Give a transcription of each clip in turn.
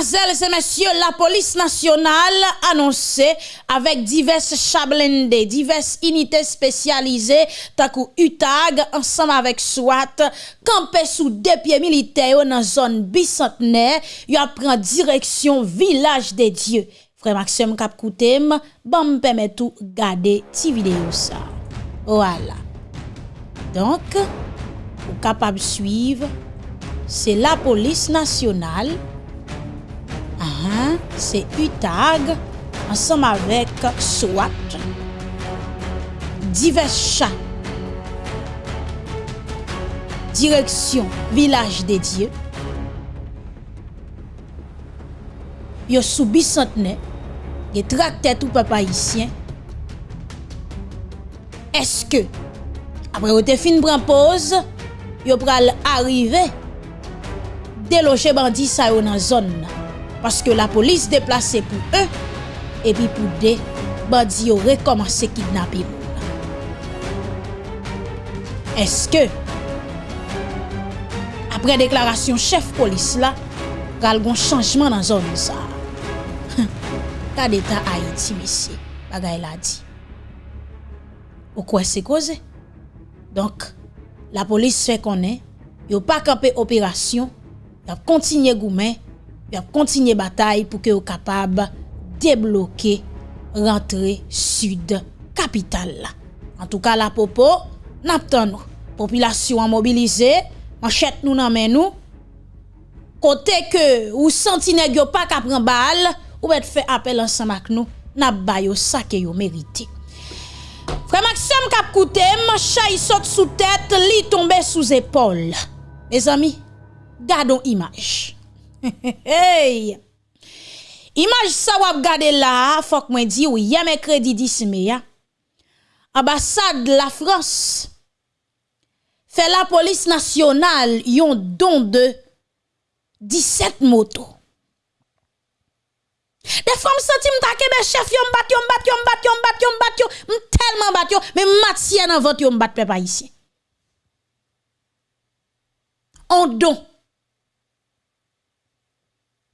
Mesdemoiselles et messieurs, la police nationale annonçait avec diverses chablendés, diverses unités spécialisées, takou UTAG, ensemble avec SWAT, campé sous deux pieds militaires dans zone bicentenaire, y a pris direction village des dieux. Frère Maxime Kapkoutem, bon me permet tout garder ti vidéo ça. Voilà. Donc, vous capable suivre, c'est la police nationale marin, se UTAG, ansam avek SWAT, divers chan, direksyon Vilaj de Diyo, yo soubi santene, ge trakte tout papa isyen, eske, apre ou te fin pranpose, yo pral arrive, deloche bandi sa yo nan zon nan. Paske la polis deplase pou e, epi pou de, bandi yo rekomanse kidnapi moun. Eske, apre deklarasyon chef polis la, kal gon chanjman nan zon sa. Ta deta a iti mesi, bagay la di. Ou kwa se koze? Donk, la polis fe konen, yo pa kape operasyon, yo kontinye goumen, yon kontinye batay pou ke yo kapab debloke rentre sud kapital la. An tou ka la popo, nap tan nou. Popilasyon an mobilize, manchet nou nan men nou. Kote ke ou sentine gyo pa kapren bal, ou bet fe apel an samak nou, nap bayo sa ke yo merite. Fre Maxem kap koutem, chay sot sou tèt, li tombe sou zépol. Me zami, gadon imaj. hey! Image sa wap gade la, fok mwen di ou yame mercredi 10 mai. Ambassade la France fait la police nationale yon don de 17 motos. Des femmes sentimes ta kebe chef yon bat yon bat yon bat yon bat yon bat yon tellement bat yon mais matien en vente yon bat peuple ici. On don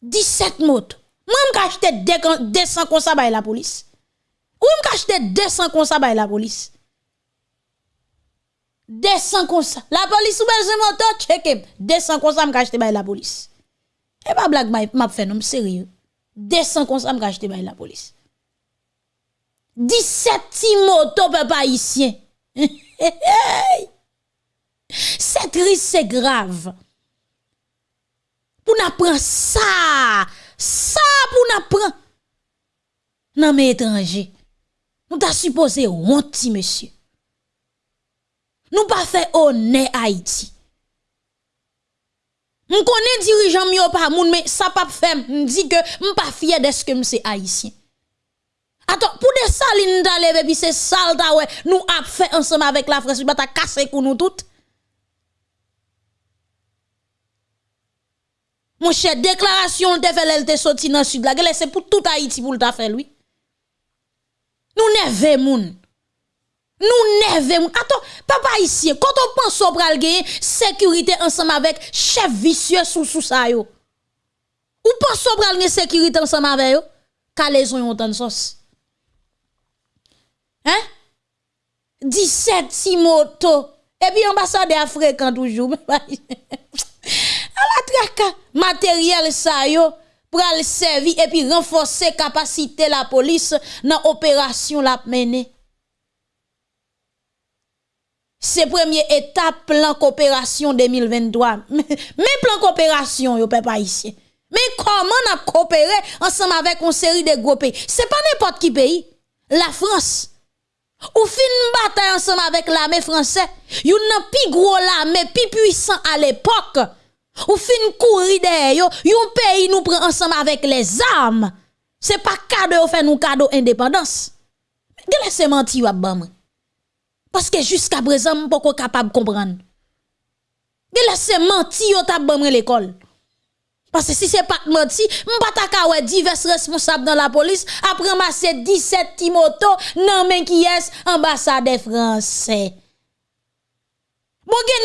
17 motos. Moi, je acheté 200 comme ça la police. Ou je acheté 200 comme ça la police. 200 comme ça. La police ou belge moto, check 200 comme ça, je acheté la police. Et pas blague, m'a fait, non, sérieux. 200 comme ça, je acheté la police. 17 petits motos, papa haïtien. c'est triste, c'est grave. Pour nous prendre ça, ça pour nous prendre. Non mais étranger, nous t'a supposé honte monsieur. Nous pas fait honneur Haïti. Nous connais dirigeant mieux pas moun mais ça pas fait me dit que m pas fier de ce que c'est haïtien. Attends, pour des salines d'aller puis c'est sale nous a fait ensemble avec la France, pas casser pour nous toutes. Mon cher, déclaration de fait l'elle sorti dans le sud c'est pour tout Haïti pour le faire lui. Nous neve moun. Nous moun. Attends, papa ici, quand on pense au pral sécurité ensemble avec chef vicieux sous sous ça yo. Ou pense au pral sécurité ensemble avec yo? Calaison yon tan sauce. Hein? 17 si moto. Et puis ambassadeur fréquent toujours. à la traque matériel ça yo pour le servir et puis renforcer capacité la police dans opération la mener. C'est première étape plan coopération 2023. Mais plan coopération yo pas ici. Mais comment on a coopéré ensemble avec une série de gros pays? C'est pas n'importe qui pays. La France. Ou fin bataille ensemble avec l'armée française. Yon nan pi gros l'armée, pi puissant à l'époque. Ou fin courir derrière yo, un pays nous prend ensemble avec les armes. C'est pas cadeau fait nous cadeau indépendance. Gele se menti ou bam. Parce que jusqu'à présent, pas capable de comprendre. Gele se menti bam l'école. Parce que si c'est pas menti, m'pa ta ouais divers responsables dans la police après ramasser 17 timoto nan men qui est ambassade français.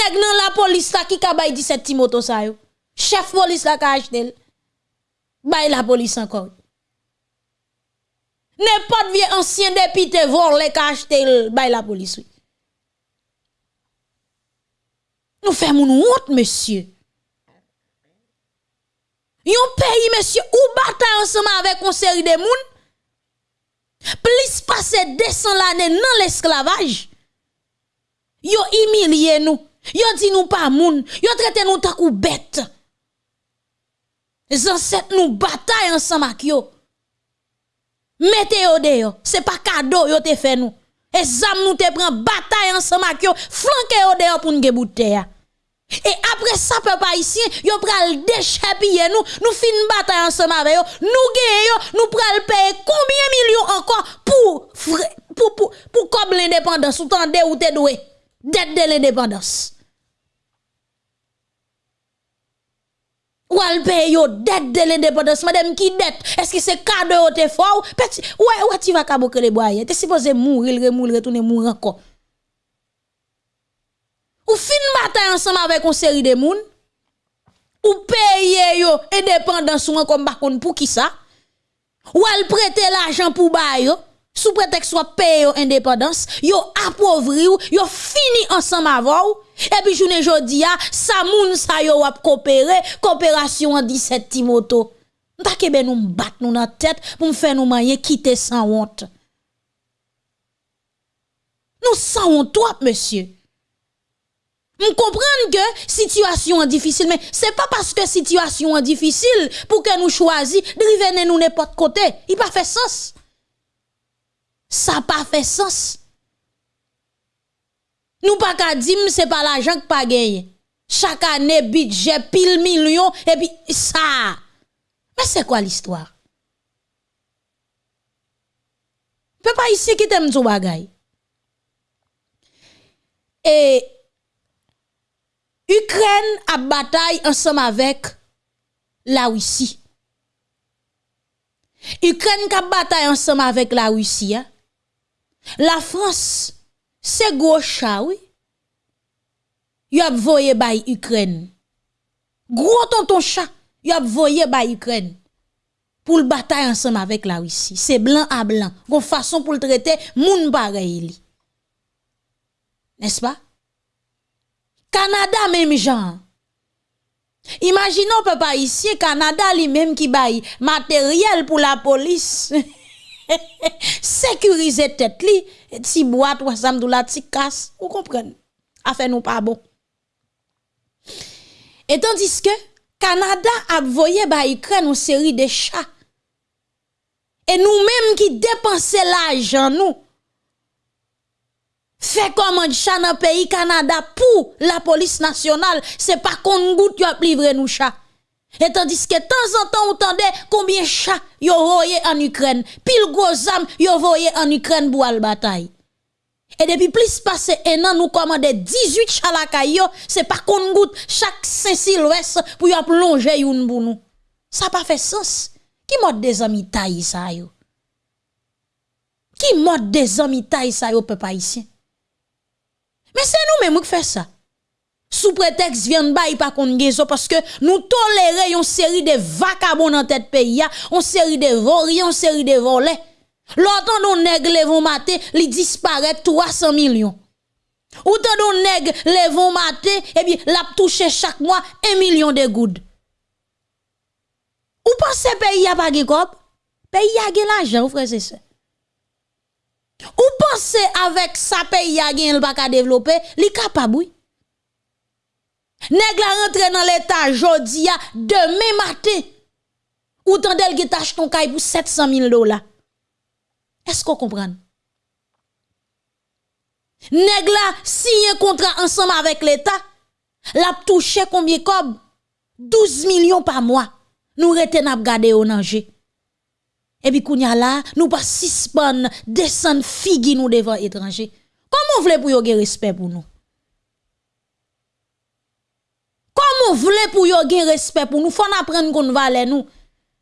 Nèg nan la police qui ka bay 17 timoto sa yo. Chef police la ka acheté. Bay la police encore. N'importe vieux ancien député volé qu'a acheté bay la police. Nous faisons une honte, monsieur. Yon pays, monsieur, ou bataille ensemble avec une série de moun, plus passer 200 l'année dans l'esclavage. Yo humilié nous. Yo dit nous pas moun. Yo traité nous tant ou bête. Ancêtres nous bataille ensemble avec yo. Mettez yo dehors. C'est pas cadeau yo te fait nous. Et zam nous te prend bataille ensemble avec yo. Flanquez yo dehors pour nous bouteille. Et après ça, peuple haïtien, yo pral déchapiller nous, nous fin bataille ensemble avec yo, nous gagnons, nous pral payer combien millions encore pour, pour, pour, pour, comme l'indépendance, ou tande ou te doué, dette de l'indépendance. Ou al paye yo dette de l'indépendance, madame qui dette, est-ce que c'est cadeau ou te fort? Petit, ouais, ouais, tu vas kaboke les bois, t'es supposé mourir, mourir, retourner mourir encore. Ou fin bataille ensemble avec une série de moun, ou paye yo indépendance ou bakon pour qui ça? Ou al prêter l'argent pour ba yo, sous prétexte soit paye yo indépendance, yo appauvri ou, yo fini ensemble avant et puis journée jodi a, sa moun sa yo wap coopérer, coopération en 17 Timoto. M'ta kebe nous bat nous dans tête pour me faire nous quitter sans honte. Nous sans honte, monsieur. Je comprends que situation est difficile, mais c'est pas parce que situation est difficile pour que nous choisissions de revenir nous n'importe côté. Il pas fait sens. Ça pas fait sens. Nous pas qu'à dire c'est pas l'argent que pas gagné. Chaque année budget pile million et puis ça. Mais c'est quoi l'histoire? Peut pas ici qui t'aime tout bagay. Et Ukraine a bataille ensemble avec la Russie. Ukraine a bataille ensemble avec la Russie. Hein. La France, c'est gros chat, oui. Y a voyé by Ukraine. Gros tonton chat, y a voyé by Ukraine. Pour le bataille ensemble avec la Russie. C'est blanc à blanc. Une façon pour le traiter, moun pareil. N'est-ce pas? Canada même genre. Imaginons papa ici Canada lui-même qui baille matériel pour la police. Sécuriser tête li, boîte ou sam la ti casse, vous comprenez? Affaire nous pas bon. Et tandis que Canada a voyé ba Ukraine une série de chats. Et nous-mêmes qui dépensons l'argent nous fait comment chat dans pays Canada pour la police nationale, c'est pas qu'on goûte yo livrer nous chat. Et tandis que de temps en temps, on entendait combien de chats yo voyé en Ukraine, pile gros âme yo voyé en Ukraine pour la bataille. Et depuis plus passé un an, nous commandons 18 chats la caillou, c'est pas qu'on goûte chaque Saint-Sylvestre pour y plonger une pour nous. Ça pas fait sens. Qui mode des amis taille ça yo? Qui mode des amis taille ça yo peuple? Mais c'est nous-mêmes qui faisons ça. Sous prétexte vient pas pas qu'on parce que nous tolérons une série de vagabonds dans tête pays, une série de volets, une série de volets. L'autre nous nègres vont mater, li disparaît 300 millions. Ou tant nous nègres les vont mater, et bien l'a chaque mois 1 million de gouttes. Ou pensez pays a pas de Pays a de l'argent, frère ça. Ou pensez avec sa pays a gen pas ka développer, li capable. Nèg la rentre dans l'état jodi a demain matin. Ou tandel ki tâche ton kay pour 700 000 dollars. Est-ce qu'on comprend? Nèg la signé contrat ensemble avec l'état, l'a touché combien comme 12 millions par mois. Nous reten ap gade au danger. Et puis, kounya là, nous pas suspendre, descendre figi nous devant étranger. Comment voulez pour yon respect pour nous? Comment voulez pour yon gen respect pour nous? Faut apprendre qu'on valait nous.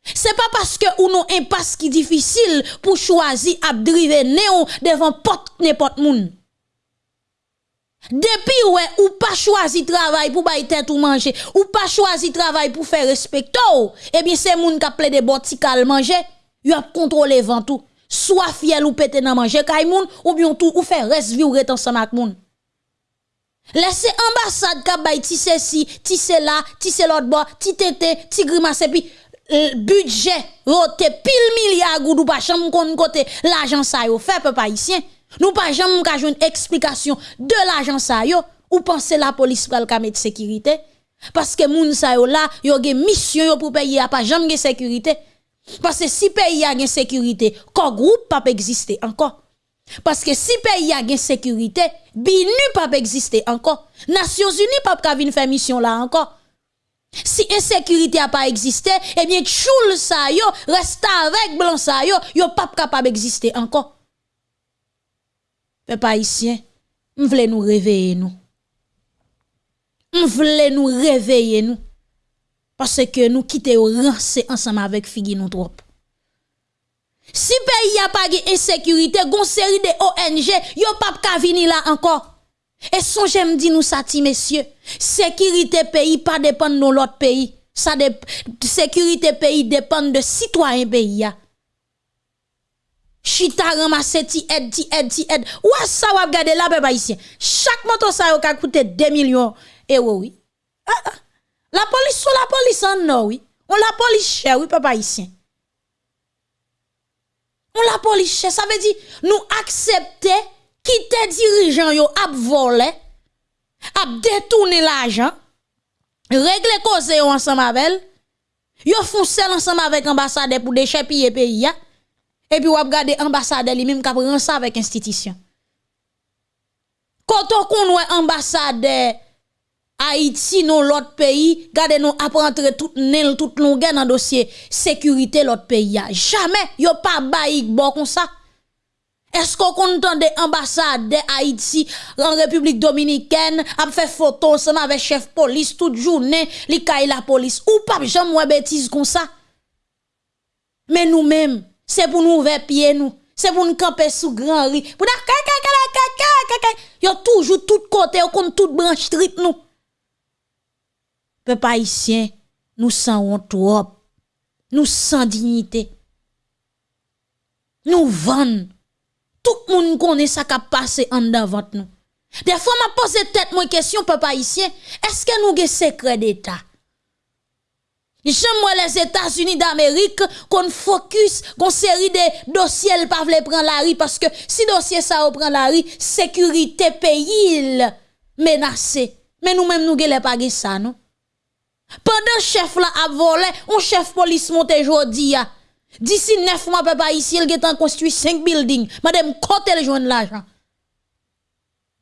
C'est pas parce que ou non impasse qui difficile pour choisir à driver néon devant porte n'importe moun. Depuis ouais ou pas choisi travail pour bailler tête ou manger ou pas choisi travail pour faire respecter eh bien c'est moun qui appelle des botical manger, y a contrôlé vent tout. Soit fiel ou pété nan manger kay moun ou bien tout ou faire reste vie ou rete ensemble ak moun. Laissez ambassade ka bay ti ceci, ti cela, ti l'autre bois, ti tété, ti grimace puis budget rote pile milliard goudou pas chambre kon côté l'argent ça yo fait peuple haïtien. Nous pas jamais ka une explication de l'argent ça yo ou penser la police pral ka mettre sécurité? Parce que moun sa yo là yo gen mission yo pour payer a pas jamais sécurité. Parce que si pays a gen sécurité, ko groupe pas exister encore. Parce que si pays a gen sécurité, BINU pas exister encore. Nations Unies pas ka faire mission là encore. Si insécurité a pas existé, eh bien choul sa yo reste avec blanc sa yo, yo pas capable exister encore. Peuple haïtien, m'vle nous réveiller nous. M'vle nous réveiller nous. Parce que nous quittons rancé ensemble avec Figi nous. Si pays a pas de insécurité, gon série de ONG, yo pas ka vini là encore. Et son j'aime dit nous ça messieurs, sécurité pays pas dépend de l'autre pays. Ça de, sécurité pays dépend de citoyens pays Chita ramasse ti aide ti aide ti aide. Ou ça va regarder là peuple ici. Chaque moto ça a coûté 2 millions d'euros oui. Ah, ah. La police sous la police en non oui. On la police cher oui papa ici. On la police ça veut dire nous accepter quitter dirigeant yo ap volé, ap détourner l'argent, régler cause ensemble avec Yo font seul ensemble avec ambassadeur pour déchapiller pays et puis ou ap garder ambassadeur lui même k'ap ça avec institution. Quand on connaît ambassadeur Haïti non l'autre pays, gardez nous ap rentrer tout nel tout longueur dans dossier sécurité l'autre pays. Jamais yo pas baïk bon comme ça. Est-ce qu'on entend des ambassades de Haïti en République dominicaine a fait photo ensemble avec chef police toute journée, li kay la police? Ou pas jamais bêtise comme ça. Mais nous-mêmes, c'est pour nous ouvrir pied nous, c'est pour nous camper sous grand riz. Pour yo toujours tout côté, comme toute branche street nous. Peuple nous sans trop. Nous sans dignité. Nous vendons tout le monde connaît ça qui a passé en devant nous. Des fois, m'a posé tête moi question, ici, est-ce que nous avons secret d'État? J'aime les États-Unis d'Amérique qu'on focus qu'on série de dossiers pas prendre la rue parce que si dossier ça prend la rue sécurité pays menacé mais nous même nous gele pas ça non? Pendant chef là a volé on chef police monte jodi D'ici neuf mois, papa, ici, il a construit cinq buildings. Madame, côté le joindre l'argent.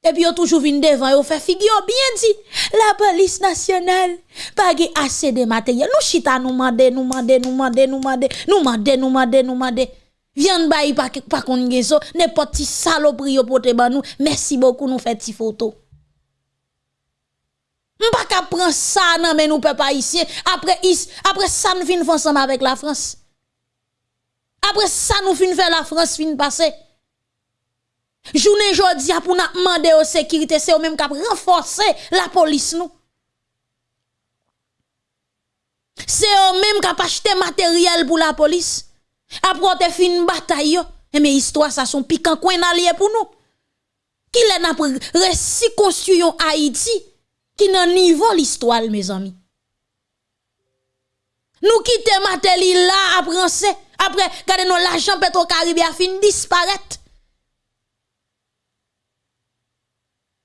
Et puis, a toujours venu devant, il fait figure bien dit, la police nationale, pas assez de matériel. Nous chita nous mande, nous mande, nous mande, nous mande, nous mande, nous mande, nous mande. Viens bayi pas pas qu'on ça, n'importe saloperie yo pote ba nous. Merci beaucoup nous fait ti photo. M'pa ka prendre ça nan mais nous papa ici après après ça nous fin ensemble avec la France. Après ça, nous fin faire la France fin passer. Journée jodi pour nous demander aux sécurité, c'est eux même qui renforcer la police nous. C'est eux même qui acheté matériel pour la police. Après on fin bataille et mais histoire ça sont piquant coin allié pour nous. Qui l'a n'a récit construction Haïti qui nan niveau l'histoire mes amis. Nous quittons matériel là après après, regardez nous l'argent Petro-Caribé a fini disparaître.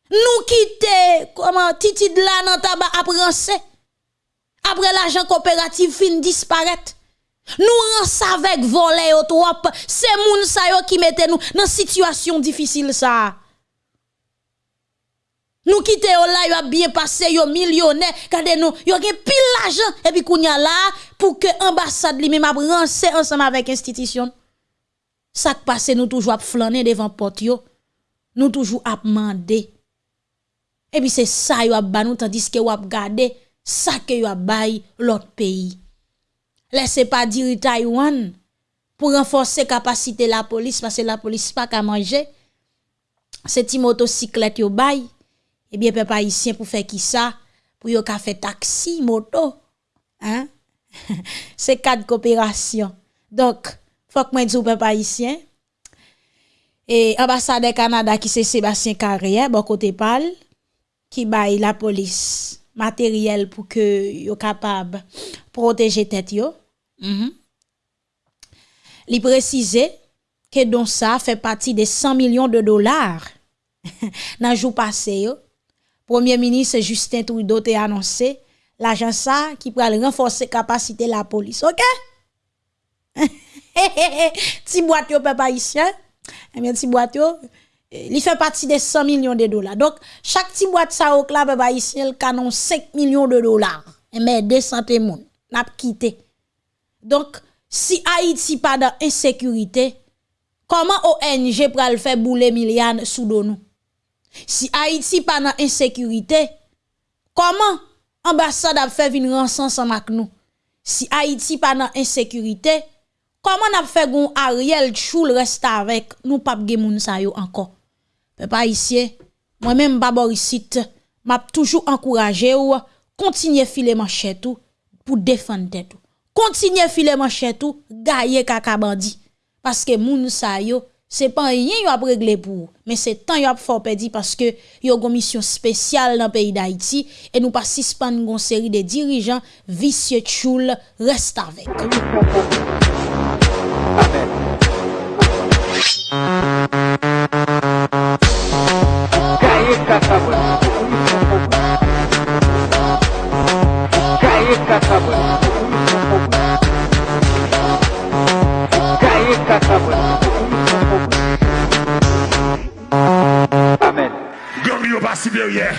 Nous quittons, comment, titi de la nan tabac après Après l'argent coopératif fin disparaître. Nous rensons avec voler au trop. C'est moun sa yo qui mette nous dans situation difficile ça. Nous quittons là, yo a bien passé, yo millionnaire, regardez nous, yo gen pile l'argent, et puis kounya là, pour que l'ambassade lui-même a ensemble avec l'institution. Ça passe, nous toujours à flâner devant porte yo. Nous toujours à. Et puis c'est ça yo a ba nous tandis que yo a garder ça que yo a bail l'autre pays. Laissez pas dire Taïwan pour renforcer capacité la police parce que la police pas qu'à manger. C'est une motocyclette yo bail Ebyen pe pa isyen pou fe ki sa, pou yo ka fe taksi, moto. Se kad koopirasyon. Dok, fok mwen djou pe pa isyen. E ambasade Kanada ki se Sebastien Carrier, bo kote pal, ki bay la polis materyel pou ke yo kapab proteje tet yo. Mhm. Li prezise ke don sa fe pati de 100 milyon de dolar nan jou pase yo. Premier ministre Justin Trudeau te annonse l'ajan sa ki pral kapasite la polis. Ok? Ti boat yo pe pa isyen. Ebyen ti boat yo. Li fe pati de 100 milyon de dolar. Donk chak ti boat sa ok la pe pa isyen kanon 5 milyon de dolar. Ebyen de sante moun. Nap kite. Donk si Haiti pa dan insekurite, koman ONG pral fe boule milyan sou do nou? Si Haïti pa nan insécurité, comment ambassade a fait venir ensemble avec nous? Si Haïti pa nan insécurité, comment n'a fait gon Ariel Choul reste avec nous pas gen moun sa yo encore? Peuple haïtien, moi-même pas Borisite, m'a toujours encouragé ou continuer filer manchette pour défendre tête. Continuer filer manchette ou gailler kaka bandi parce que moun sa yo Se pan yen yo ap regle pou, men se tan yo ap fòp edi paske yo gon misyon spesyal nan peyi d'Haïti e nou pasispan gon seri de dirijan visye tchoul rest avèk. prier.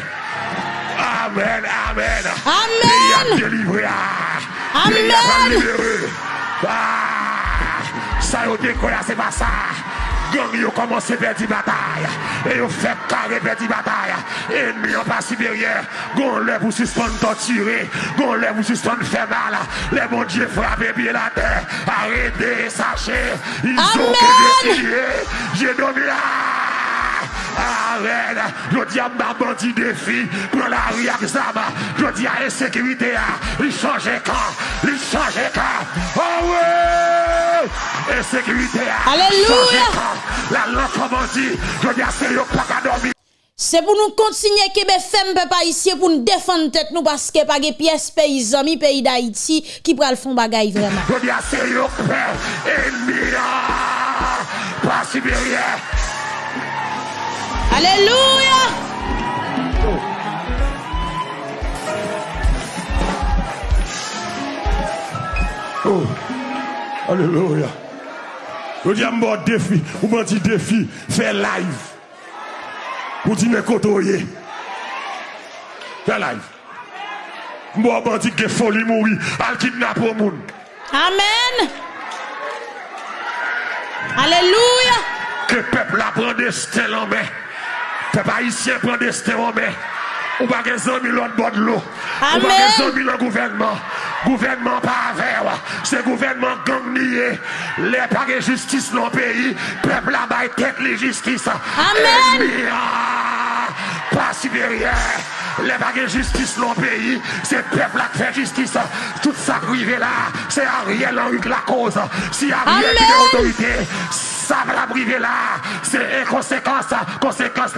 Amen, amen. Amen. Il a délivré. Ah. Amen. Il a libéré. Ah. Ça, on décolle, c'est pas ça. Gang yo komanse perdi batay E yo fek kare perdi batay Enmi yo pasi berye Gon le pou suspon ton tire Gon le pou suspon fe mal Le bon die frape bi la te Arrede, sache Izo ke de tire Je domi la Amen. Je dis à ma bandit défi pour la rue Je dis à l'insécurité. Il change camp. Il change camp. Oh ouais. Insécurité. Alléluia. La langue comme dit. Je dis à ceux qui dormi. Se pou nou kontinye kebe fem pe pa isye pou nou defan tet nou paske page piyes peyizan mi peyi da iti ki pral fon bagay vreman. Alléluia. Oh. oh. Alléluia. Je dis à mon défi, ou mon petit défi, fais live. Pour dire mes côtoyés. Fais live. Moi, je dis que folie mourir, al kidnappe au monde. Amen. Alléluia. Que peuple apprend des stèles en main. Pe pa isye pren de sterome. Ou pa gen zon mi lon bod lo. Ou pa gen zon mi lon gouvenman. Gouvenman pa aver. Se gouvenman gang niye. Le pa gen justis nan peyi. Pepla bay tek li justis. Amen. Pas siberyen. Le pa gen justis nan peyi. Se pepla kfe justis. Tout sa krive la. Se a rien lan yuk la koz. Si a rien ki de otorite. Ça va briver là. C'est conséquence, conséquence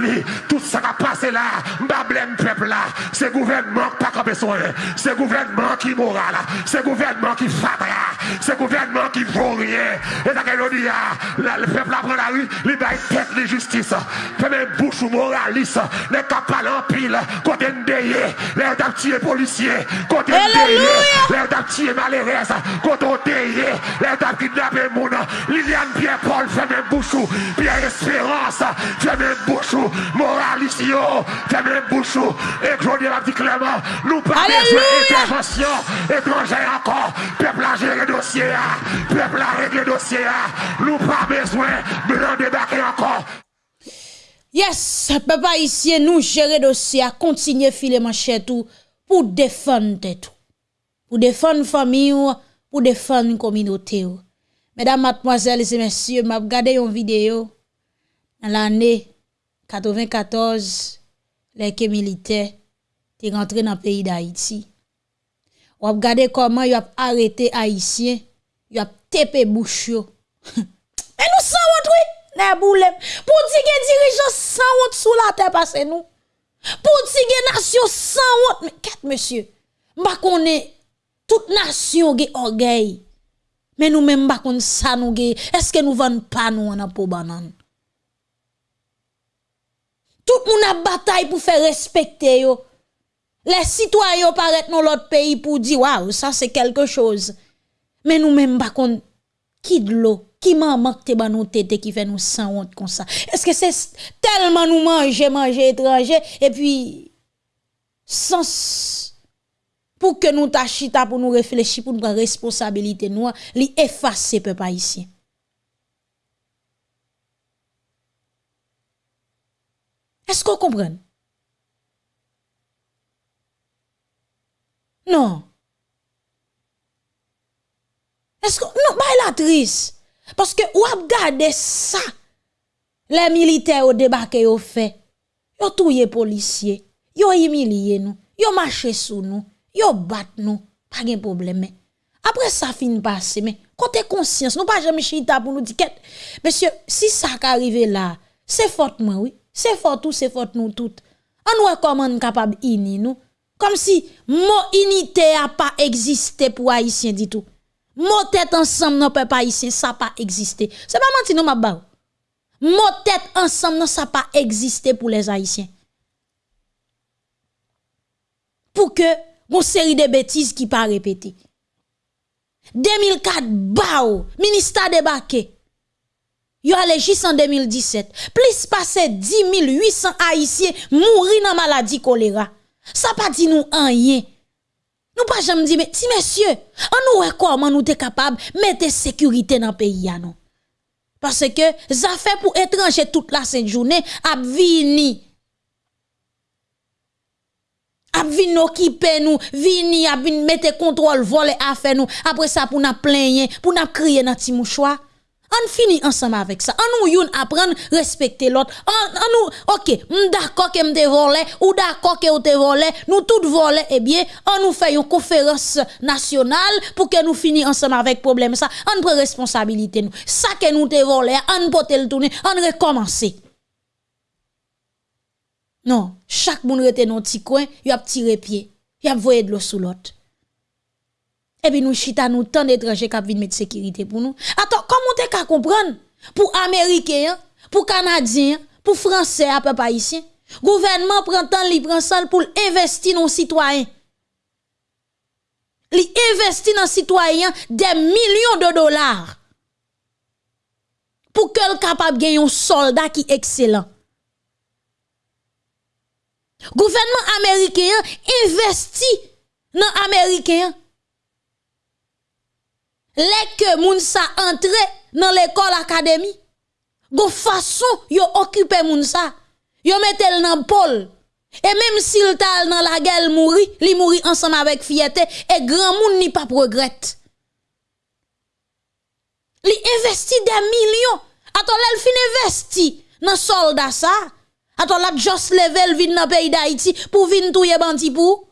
Tout ça qui a passé là, m'bablème peuple là. C'est gouvernement qui pas besoin. C'est gouvernement qui moral. C'est gouvernement qui fatra. Se gouvernement ki vou rien. E sa ke lodi ya, le pepl apren la ri, li bay tet li justis. Pe men bouchou moralis, ne kapal an pil, kote ndeye, le dap tiye polisye, kote ndeye, le dap tiye malerez, kote ndeye, le dap kidnape moun. Liliane Pierre-Paul, fe men bouchou, Pierre Espérance, fe men bouchou, moralis yo, fe men bouchou. E jodi la di kleman, nou pa bezwe intervensyon, e konjè akon, pepl a jere do dosye a, pepl a regle dosye a, nou pa bezwen de nan debake ankon. Yes, pepa isye nou jere dosye a, kontinye file manche tou pou defan te tou. Pou defan fami ou, pou defan kominote ou. Mesdames, mademoiselles et messieurs, m'a regardé une vidéo dans l'année 94, les militaires étaient rentrés dans le pays d'Haïti. Ou regardé comment y a arrêté haïtien, y a tépé bouche yo. Et nous sans oui, les boule. Pour dire que dirigeant sans honte sous la terre passe nous. Pour dire que nation sans honte, mais quatre monsieur. M'pa connaît toute nation ge orgueil. Mais nous même pas qu'on ça nous Est-ce que nous vendons pas nous en pour banane? Tout monde a bataille pour faire respecter yo. Les citoyens paraissent dans l'autre pays pour dire waouh, ça c'est quelque chose. Mais nous même pas qu'on qui de l'eau, qui maman te ba nous tête qui fait nous sans honte comme ça. Est-ce que c'est tellement nous manger manger étranger et puis sans pour que nous tachita pour nous réfléchir pour nous prendre responsabilité nous li effacer peuple haïtien. Est-ce qu'on comprend? Non. Est-ce que non, bah la triste parce que ou regarder ça les militaires au débarqué au fait. Yo touye policier, yo humilié nous, yo marché sous nous, yo bat nous, pas de problème. Après ça fin passer mais. Côté conscience, nous pas jamais chita pour nous dire monsieur, si ça arrive là, c'est faute moi oui, c'est faute tout, c'est faute nous toutes. On nous comment capable ini nous comme si mon unité a pas existé pour haïtien du tout. Mon tête ensemble non pas haïtien ça pas existé. C'est pas menti non ma ba. Mon tête ensemble non ça pas existé pour les haïtiens. Pour que une série de bêtises qui pas répéter. 2004 bao ministère débarqué. Yo allé en 2017. Plus passé 10 800 haïtiens mourir dans maladie choléra. Ça pas dit nous rien. Nous pas jamais dit mais si monsieur, on nous comment nous sommes capable mettre sécurité dans le pays. Parce que ça fait pour étranger toute la sainte journée a vini a vini occuper nous, vini a vini mettre contrôle voler affaire nous. Après ça pour nous plaigner, pour nous crier dans petit mouchoir. On finit ensemble avec ça. On nous apprendre respecter l'autre. On, nous OK, d'accord que m'te volé ou d'accord que te volé, nous tout volé eh bien, on nous fait une conférence nationale pour que nous finissons ensemble avec problème ça. On prend responsabilité nous. Ça que nous te volé, on peut le tourner, on recommencer. Non, chaque moun rete dans petit coin, y a tiré pied, y a voyé de l'eau sous l'autre. Et puis nous chita nous tant d'étrangers qui viennent mettre sécurité pour nous. Attends, comment comprendre pour américains, pour canadiens, pour français à peu pas ici. Gouvernement prend temps pour investir dans citoyens. Li investit dans citoyens des millions de dollars pour qu'elle capable gagner un soldat qui excellent. Gouvernement américain investit dans américain. Les que moun sa entre dans l'école académie. Go façon yo occuper moun sa. Yo metel dans pôle. Et même s'il tal dans la guerre mouri, li mouri ensemble avec fierté et grand moun ni pas regrette. Li investi des millions. Attends, l'el fin investi dans soldat ça. Attends, la just level vin dans pays d'Haïti pour vin touye bandi pour.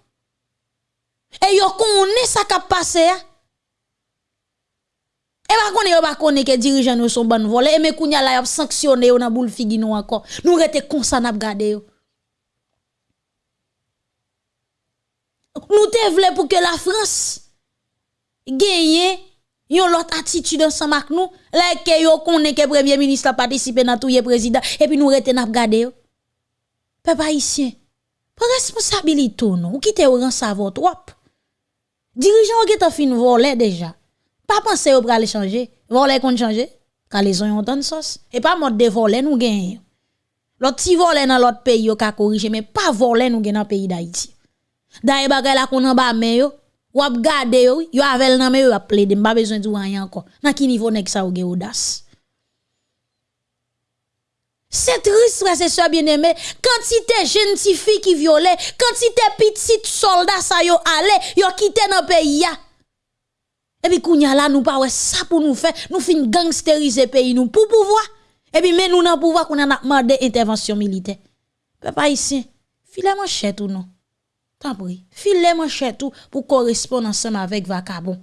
Et yo connaît ça qui passé. Hein? Et pas connaît pas connaît que dirigeants nous sont bonnes volés et mais kounya la y sanctionné on a boule figi nous encore. Nous rete ça n'a garder yo. Nous te que la France gagne yon l'autre attitude ensemble avec nous. Là que yo connaît que premier ministre a participé dans tout président et puis nous rete n'a garder yo. Peuple haïtien, pas responsabilité non, ou quitte ou sa votre trop. Dirigeant qui t'a fin. Pas penser au pral changer, voler qu'on changer, car les ont de sauce et pas mode de voler nous gagne. L'autre ti voler dans l'autre pays yo ka corriger mais pas voler nous gagne dans pays d'Haïti. D'ailleurs bagay la qu'on en bas mais yo, ou ap gade yo, yo avel nan mais yo ap besoin de rien encore. Dans qui niveau nek sa ou gen audace? C'est triste, frère, c'est ça bien aimé. Quantité jeunes filles qui violent, quantité petits soldats ça yo allé, yo quitté dans pays Epi kounya la nou pa wè sa pou nou fè, nou fin gangsterize peyi nou pou pouvoi. Epi men nou nan pouvoi koun an apman de intervensyon milite. Pe pa isi, file man chè tou nou. Tanpoui, file man chè tou pou korespon ansem avèk vakabon.